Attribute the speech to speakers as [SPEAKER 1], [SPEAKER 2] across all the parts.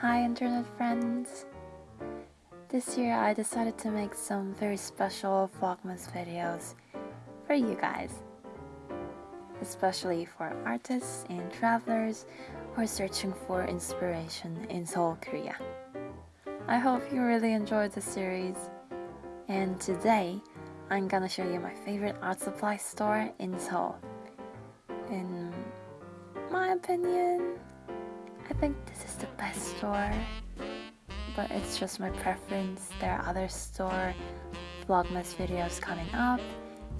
[SPEAKER 1] Hi internet friends! This year I decided to make some very special Vlogmas videos for you guys. Especially for artists and travelers who are searching for inspiration in Seoul, Korea. I hope you really enjoyed the series. And today, I'm gonna show you my favorite art supply store in Seoul. In my opinion, I think this is the best store, but it's just my preference. There are other store Vlogmas videos coming up,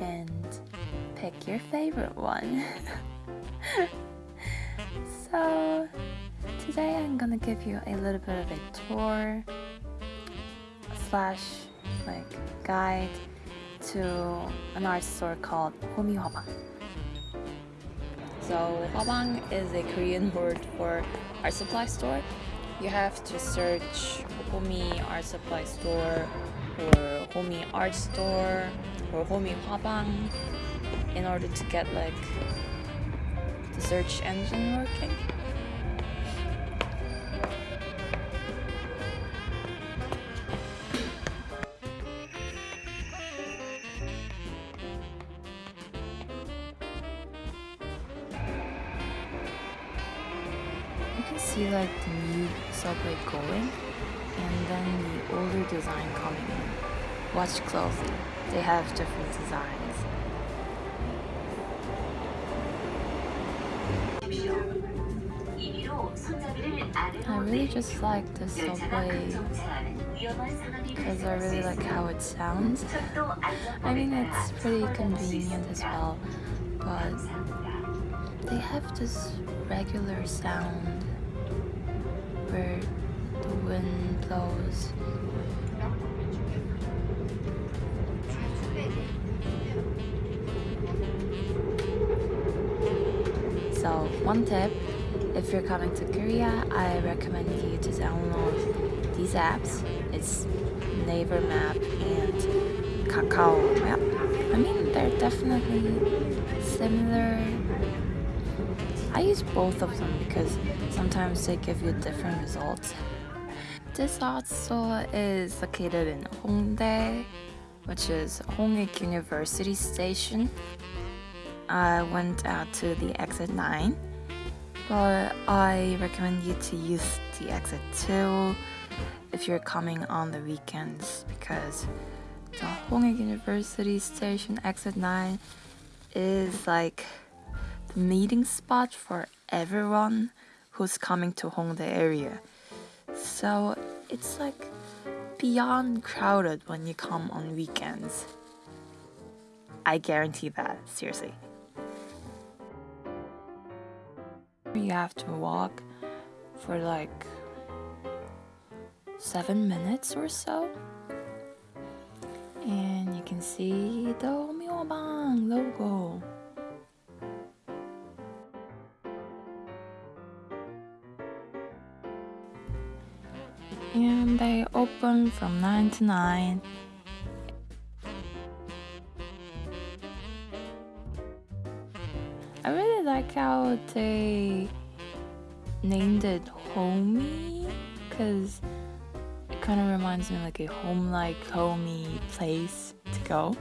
[SPEAKER 1] and pick your favorite one. so, today I'm gonna give you a little bit of a tour slash like guide to an art store called Homi Hwabang. So Hwabang is a Korean word for art supply store. You have to search Homi art supply store or Homi art store or Homi Hwabang in order to get like the search engine working. See like the new subway going and then the older design coming in. Watch closely, they have different designs. I really just like the subway because I really like how it sounds. I mean it's pretty convenient as well, but they have this regular sound where the wind blows. So, one tip if you're coming to Korea, I recommend you to download these apps. It's Naver Map and Kakao Map. I mean, they're definitely similar. I use both of them because sometimes they give you different results. This art store is located in Hongdae, which is Hongik University Station. I went out to the exit 9, but I recommend you to use the exit 2 if you're coming on the weekends because the Hongik University Station exit 9 is like meeting spot for everyone who's coming to Hongdae area. So it's like beyond crowded when you come on weekends. I guarantee that, seriously. You have to walk for like seven minutes or so. And you can see the Homi Hwabang logo. Open from 9 to 9. I really like how they named it Homi because it kind of reminds me like a home like homey place to go.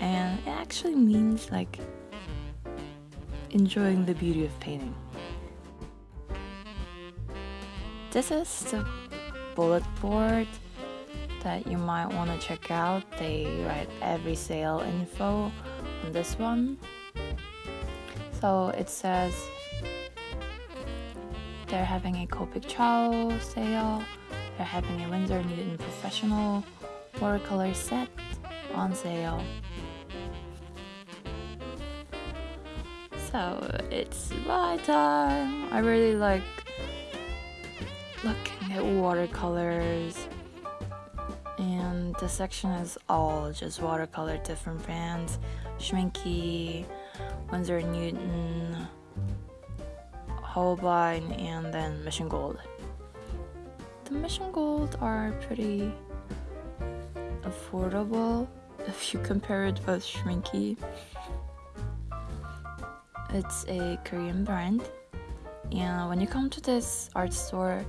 [SPEAKER 1] And it actually means like enjoying the beauty of painting. This is the bullet board that you might want to check out. They write every sale info on this one. So it says they're having a Copic Ciao sale, they're having a Winsor Newton Professional watercolor set on sale. So it's my time. I really like looking at watercolors and the section is all just watercolor different brands Schmincke, Winsor Newton, Holbein, and then Mission Gold. The Mission Gold are pretty affordable if you compare it with Schmincke. It's a Korean brand And when you come to this art store,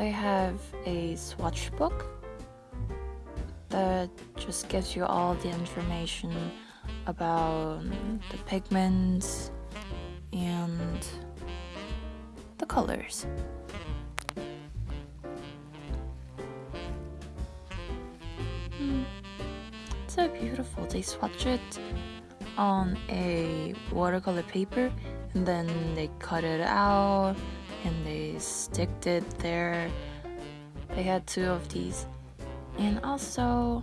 [SPEAKER 1] they have a swatch book that just gives you all the information about the pigments and the colors. Hmm. So beautiful. They swatch it on a watercolor paper and then they cut it out and they sticked it there. They had two of these. And also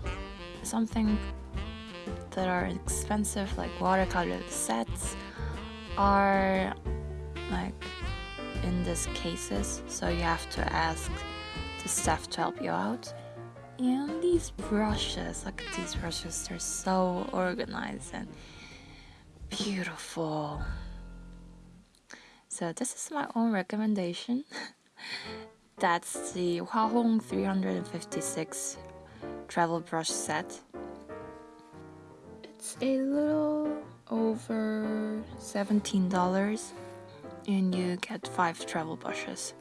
[SPEAKER 1] something that are expensive like watercolor sets are like in these cases so you have to ask the staff to help you out and these brushes look at these brushes they're so organized and beautiful so this is my own recommendation that's the Hwahong 356 travel brush set it's a little over $17 and you get 5 travel brushes.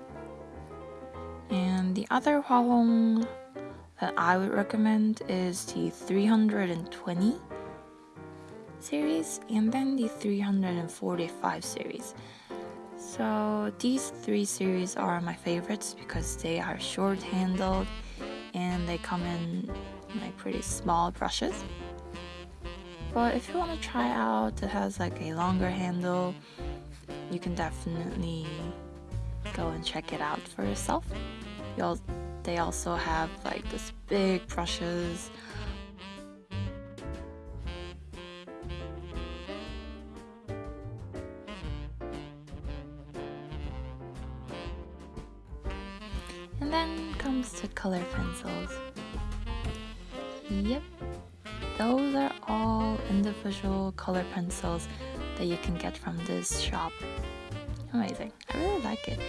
[SPEAKER 1] And the other Hwahong that I would recommend is the 320 series and then the 345 series. So these three series are my favorites because they are short handled and they come in like pretty small brushes. But if you want to try out that has like a longer handle, you can definitely go and check it out for yourself. You'll, they also have like this big brushes. Color pencils. Yep, those are all individual color pencils that you can get from this shop. Amazing. I really like it.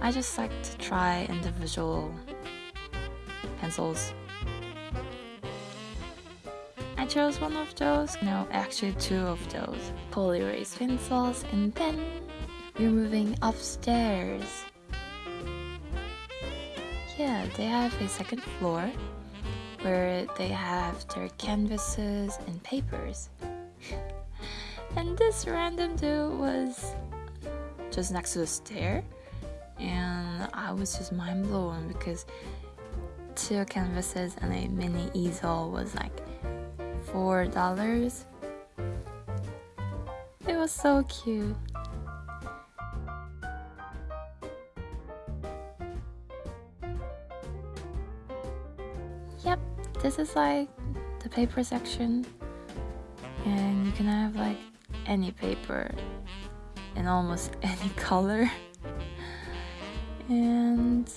[SPEAKER 1] I just like to try individual pencils. I chose one of those, no, actually two of those poly erase pencils, and then we're moving upstairs. They have a second floor where they have their canvases and papers. and this random dude was just next to the stair, and I was just mind blown because two canvases and a mini easel was like four dollars. It was so cute. Yep, this is like the paper section. And you can have like any paper in almost any color. And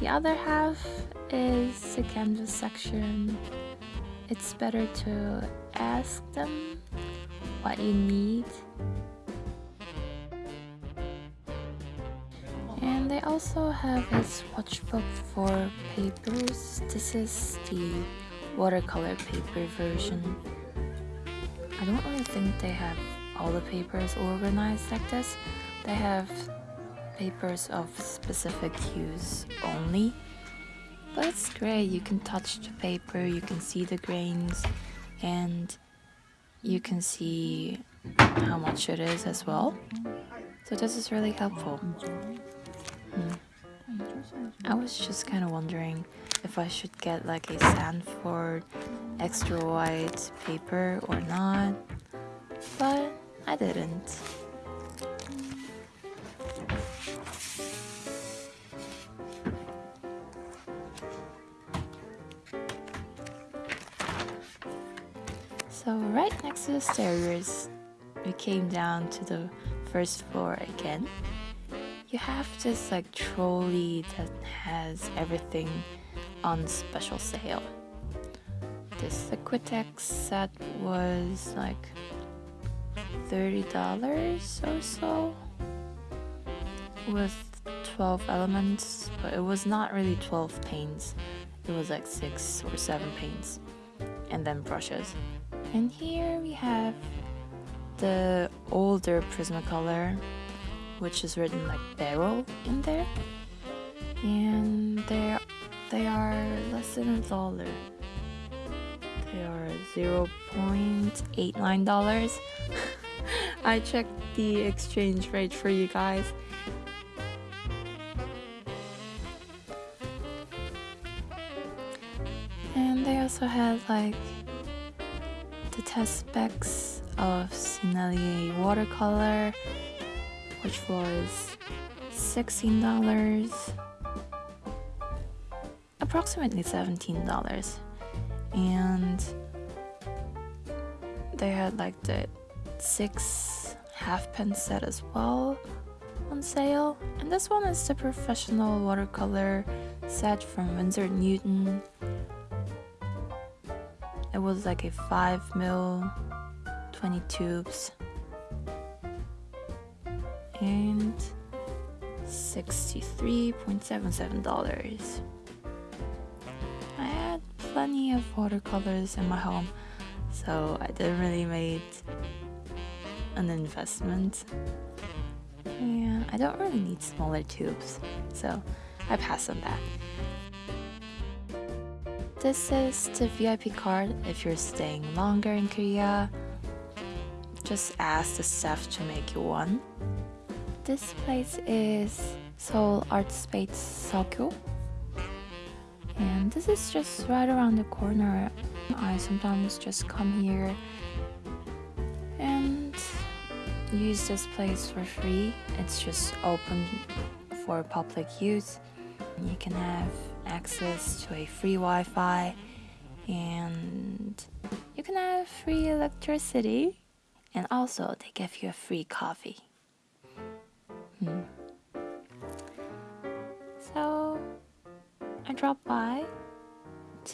[SPEAKER 1] the other half is the canvas section. It's better to ask them what you need They also have a swatch book for papers. This is the watercolor paper version. I don't really think they have all the papers organized like this. They have papers of specific use only. But it's great, you can touch the paper, you can see the grains, and you can see how much it is as well. So this is really helpful. I was just kind of wondering if I should get like a Stanford extra white paper or not, but I didn't. So right next to the stairs, we came down to the first floor again you have this like trolley that has everything on special sale. This Liquitex set was like $30 or so with 12 elements, but it was not really 12 paints. It was like 6 or 7 paints and then brushes. And here we have the older Prismacolor, which is written like barrel in there. And they they are less than a dollar. They are $0.89. I checked the exchange rate for you guys. And they also had like the test specs of Sennelier watercolor, which was $16, approximately $17. And they had like the six half pen set as well on sale. And this one is the professional watercolor set from Winsor Newton. It was like a 5 mil 20 tubes and $63.77 I had plenty of watercolors in my home so I didn't really make an investment. And I don't really need smaller tubes so I pass on that. This is the VIP card if you're staying longer in Korea. Just ask the staff to make you one. This place is Seoul Art Space Seogyo. And this is just right around the corner. I sometimes just come here and use this place for free. It's just open for public use. You can have access to a free Wi-Fi and you can have free electricity and also they give you a free coffee. Hmm. So I dropped by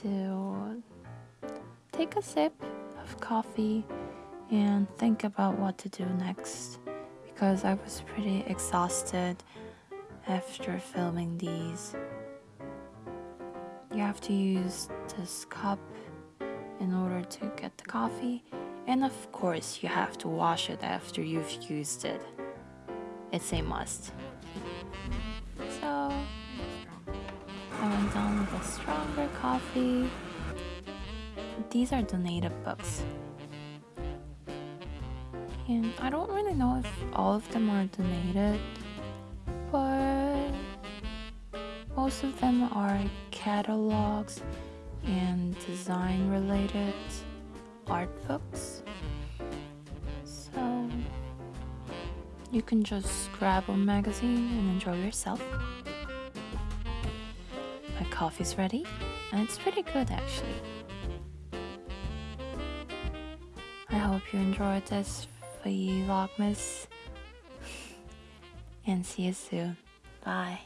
[SPEAKER 1] to take a sip of coffee and think about what to do next because I was pretty exhausted after filming these. You have to use this cup in order to get the coffee and of course, you have to wash it after you've used it. It's a must. So, I went on with a stronger coffee. These are donated books. And I don't really know if all of them are donated, but most of them are catalogs and design related art books. You can just grab a magazine and enjoy yourself. My coffee's ready and it's pretty good actually. I hope you enjoyed this Vlogmas and see you soon. Bye.